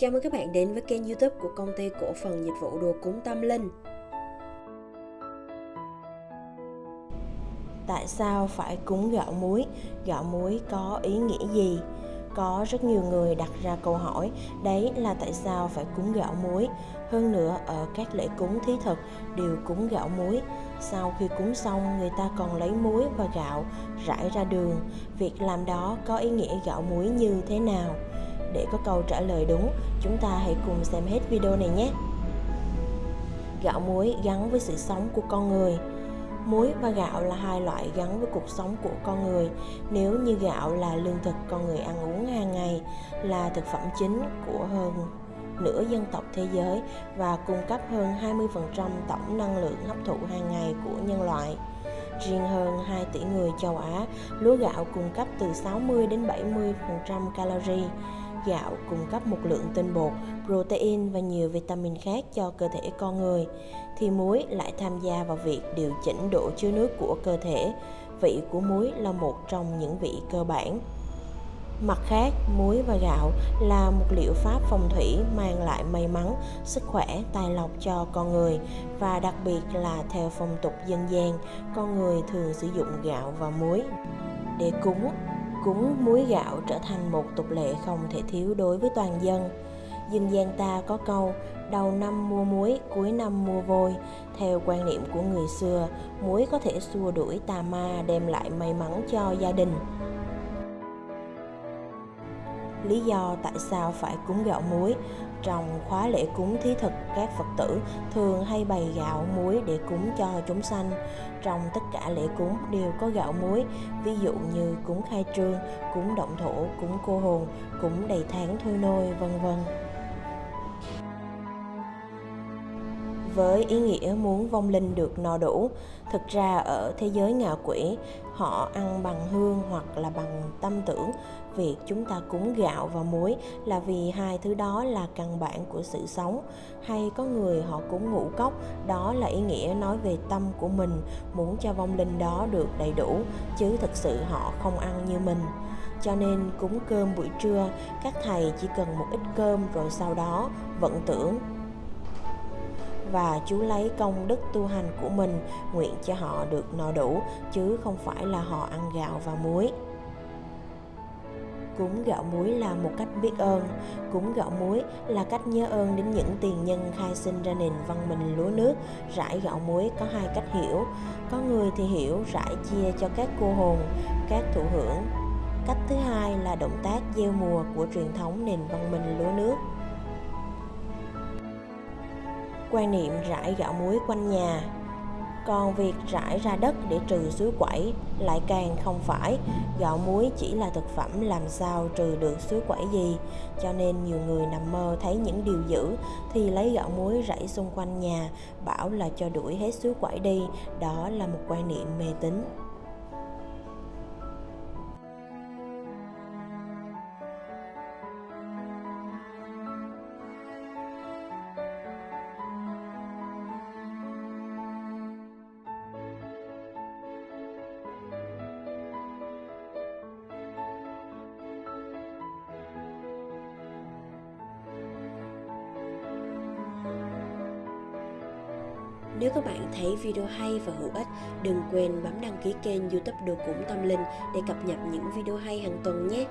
Chào mừng các bạn đến với kênh youtube của công ty cổ phần dịch vụ đồ cúng tâm linh Tại sao phải cúng gạo muối? Gạo muối có ý nghĩa gì? Có rất nhiều người đặt ra câu hỏi, Đấy là tại sao phải cúng gạo muối Hơn nữa, ở các lễ cúng thí thực đều cúng gạo muối Sau khi cúng xong, người ta còn lấy muối và gạo rải ra đường Việc làm đó có ý nghĩa gạo muối như thế nào? Để có câu trả lời đúng, chúng ta hãy cùng xem hết video này nhé. Gạo muối gắn với sự sống của con người Muối và gạo là hai loại gắn với cuộc sống của con người. Nếu như gạo là lương thực con người ăn uống hàng ngày, là thực phẩm chính của hơn nửa dân tộc thế giới và cung cấp hơn 20% tổng năng lượng hấp thụ hàng ngày của nhân loại. Riêng hơn 2 tỷ người châu Á, lúa gạo cung cấp từ 60 đến 70% calorie Gạo cung cấp một lượng tinh bột, protein và nhiều vitamin khác cho cơ thể con người, thì muối lại tham gia vào việc điều chỉnh độ chứa nước của cơ thể. Vị của muối là một trong những vị cơ bản. Mặt khác, muối và gạo là một liệu pháp phong thủy mang lại may mắn, sức khỏe, tài lộc cho con người và đặc biệt là theo phong tục dân gian, con người thường sử dụng gạo và muối để cúng cúng muối gạo trở thành một tục lệ không thể thiếu đối với toàn dân. Dân gian ta có câu đầu năm mua muối, cuối năm mua vôi. Theo quan niệm của người xưa, muối có thể xua đuổi tà ma đem lại may mắn cho gia đình. Lý do tại sao phải cúng gạo muối trong khóa lễ cúng thí thực, các Phật tử thường hay bày gạo muối để cúng cho chúng sanh. Trong tất cả lễ cúng đều có gạo muối, ví dụ như cúng khai trương, cúng động thổ, cúng cô hồn, cúng đầy tháng thôi nôi, vân vân. Với ý nghĩa muốn vong linh được no đủ. Thực ra ở thế giới ngạ quỷ, họ ăn bằng hương hoặc là bằng tâm tưởng. Việc chúng ta cúng gạo và muối là vì hai thứ đó là căn bản của sự sống. Hay có người họ cúng ngũ cốc, đó là ý nghĩa nói về tâm của mình, muốn cho vong linh đó được đầy đủ, chứ thực sự họ không ăn như mình cho nên cúng cơm buổi trưa các thầy chỉ cần một ít cơm rồi sau đó vận tưởng và chú lấy công đức tu hành của mình, nguyện cho họ được no đủ, chứ không phải là họ ăn gạo và muối. Cúng gạo muối là một cách biết ơn. Cúng gạo muối là cách nhớ ơn đến những tiền nhân khai sinh ra nền văn minh lúa nước. Rải gạo muối có hai cách hiểu. Có người thì hiểu rải chia cho các cô hồn, các thụ hưởng. Cách thứ hai là động tác gieo mùa của truyền thống nền văn minh lúa nước quan niệm rải gạo muối quanh nhà. Còn việc rải ra đất để trừ suối quẩy lại càng không phải. Gạo muối chỉ là thực phẩm làm sao trừ được suối quẩy gì. Cho nên nhiều người nằm mơ thấy những điều dữ thì lấy gạo muối rải xung quanh nhà, bảo là cho đuổi hết suối quẩy đi. Đó là một quan niệm mê tín. Nếu các bạn thấy video hay và hữu ích, đừng quên bấm đăng ký kênh youtube Đồ Cúng Tâm Linh để cập nhật những video hay hàng tuần nhé.